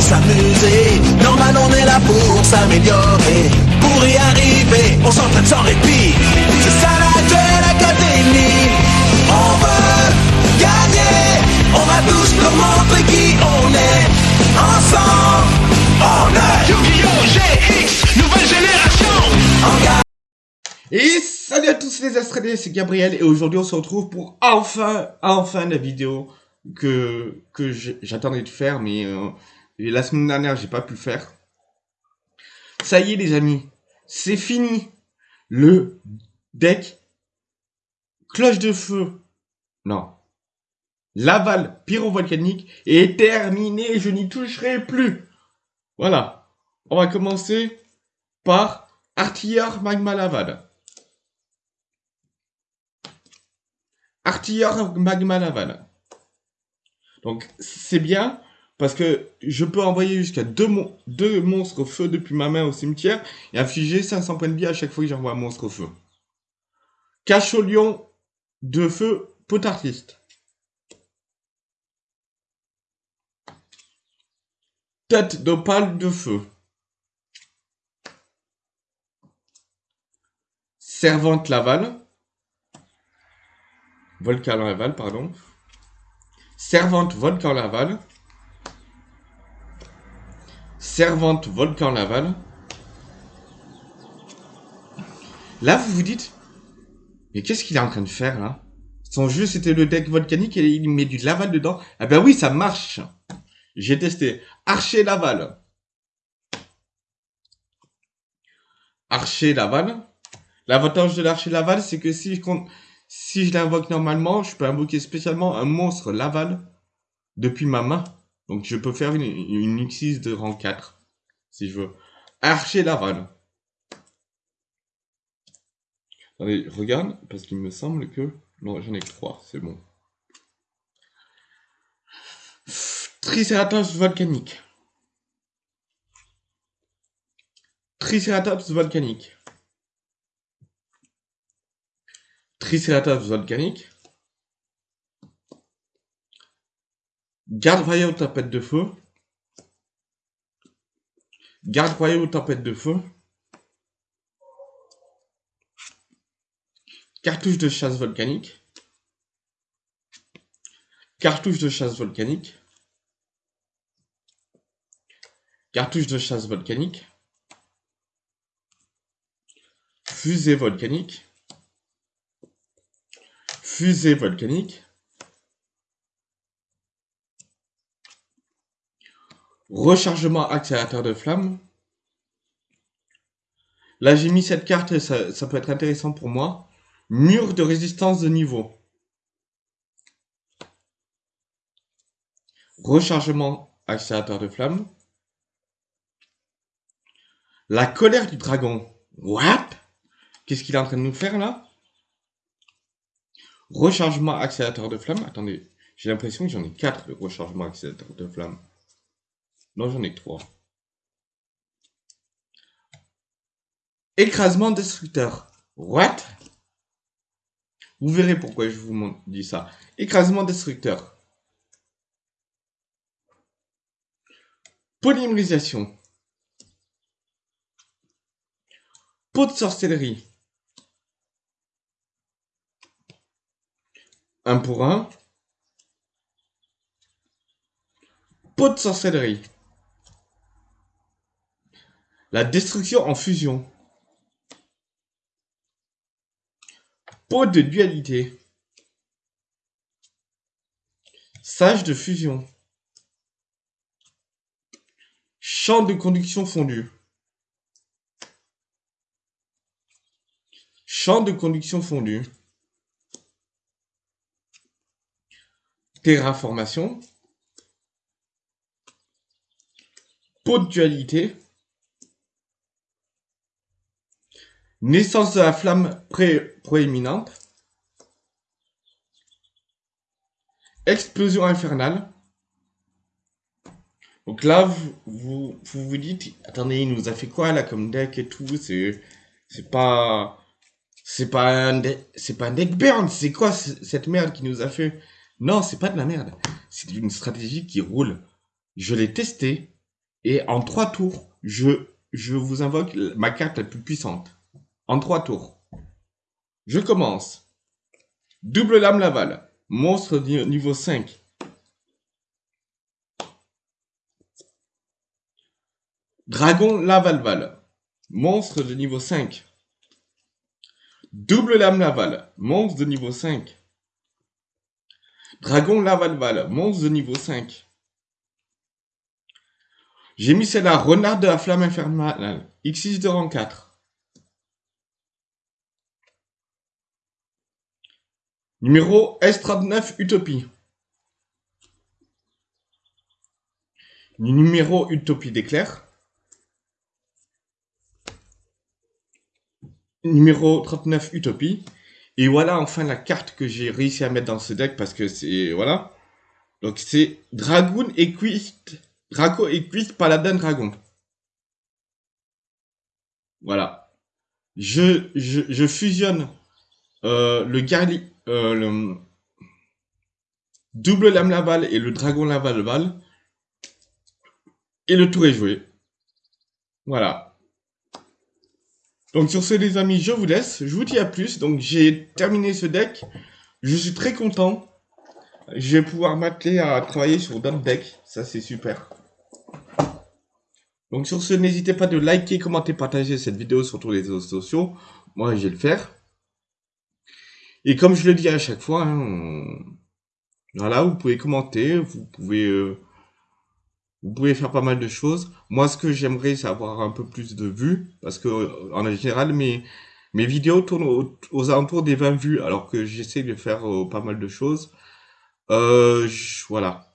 s'amuser. Normal, on est là pour s'améliorer. Pour y arriver, on s'entraîne sans répit. C'est ça la Duel Académie. On veut gagner. On va tous leur montrer qui on est. Ensemble, on est Yu-Gi-Oh! GX, nouvelle génération en garde. Et salut à tous les Astradés, c'est Gabriel et aujourd'hui on se retrouve pour enfin, enfin la vidéo que, que j'attendais de faire mais euh, la semaine dernière j'ai pas pu le faire. Ça y est les amis, c'est fini. Le deck cloche de feu, non, Laval pyrovolcanique est terminé, je n'y toucherai plus. Voilà, on va commencer par Artilleur Magma Laval. Artilleur Magma Laval. Donc c'est bien parce que je peux envoyer jusqu'à deux, mon- deux monstres feu depuis ma main au cimetière et infliger 500 points de vie à chaque fois que j'envoie un monstre feu. Cache au lion de feu potartiste. Tête d'opale de feu. Servante Laval. Volcan Laval, pardon. Servante Volcan Laval. Servante Volcan Laval. Là, vous vous dites, mais qu'est-ce qu'il est en train de faire là? Son jeu, c'était le deck volcanique et il met du Laval dedans. Ah ben oui, ça marche. J'ai testé. Archer Laval. Archer Laval. L'avantage de l'archer Laval, c'est que si je, si je l'invoque normalement, je peux invoquer spécialement un monstre Laval depuis ma main. Donc je peux faire une, une X6 de rang 4, si je veux. Archer Laval. Attendez, regarde, parce qu'il me semble que... Non, j'en ai que 3, c'est bon. Triceratops volcanique. Triceratops volcanique. Triceratops volcanique. Garde royale tempête de feu. Garde royale tempête de feu. Cartouche de chasse volcanique. Cartouche de chasse volcanique. Cartouche de chasse volcanique. Fusée volcanique. Fusée volcanique. Rechargement accélérateur de flamme. Là, j'ai mis cette carte, ça peut être intéressant pour moi. Mur de résistance de niveau. Rechargement accélérateur de flamme. La colère du dragon. What? Qu'est-ce qu'il est en train de nous faire là? Rechargement accélérateur de flamme. Attendez, j'ai l'impression que j'en ai 4 de rechargement accélérateur de flamme. Non, j'en ai 3. Écrasement destructeur. What? Vous verrez pourquoi je vous dis ça. Écrasement destructeur. Polymérisation. Pot de sorcellerie. Un pour un. Pot de sorcellerie. La destruction en fusion. Pot de dualité. Sage de fusion. Champ de conduction fondu. Champ de conduction fondu. Terraformation. Pot de dualité. Naissance de la flamme proéminente. Explosion infernale. Donc là, vous vous, dites, attendez, il nous a fait quoi là comme deck et tout C'est pas c'est pas un c'est pas un deck burn. C'est quoi cette merde qui nous a fait? Non, c'est pas de la merde. C'est une stratégie qui roule. Je l'ai testé. Et en trois tours, je vous invoque ma carte la plus puissante. En trois tours. Je commence. Double lame Laval. Monstre niveau 5. Dragon Lavalval. Monstre de niveau 5. Double lame Laval. Monstre de niveau 5. Dragon Lavalval. Monstre de niveau 5. J'ai mis celle-là. Renard de la flamme infernale. X6 de rang 4. Numéro S39 Utopie. Numéro Utopie d'éclair. numéro 39 Utopie. Et voilà enfin la carte que j'ai réussi à mettre dans ce deck parce que c'est... Voilà. Donc c'est Dragoon Equist... Draco Equist Paladin Dragon. Voilà. Je, fusionne euh, le Garli... Euh, le double lame laval et le dragon laval val. Et le tour est joué. Voilà. Donc sur ce les amis, je vous laisse. Je vous dis à plus. Donc j'ai terminé ce deck. Je suis très content. Je vais pouvoir m'atteler à travailler sur d'autres decks. Ça c'est super. Donc sur ce, n'hésitez pas de liker, commenter, partager cette vidéo sur tous les réseaux sociaux. Moi, je vais le faire. Et comme je le dis à chaque fois, hein, voilà, vous pouvez commenter, vous pouvez euh, vous pouvez faire pas mal de choses. Moi, ce que j'aimerais, c'est avoir un peu plus de vues, parce que en général, mes, mes vidéos tournent aux, alentours des 20 vues, alors que j'essaie de faire euh, pas mal de choses. Euh, voilà.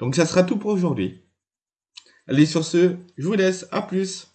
Donc, ça sera tout pour aujourd'hui. Allez, sur ce, je vous laisse. À plus.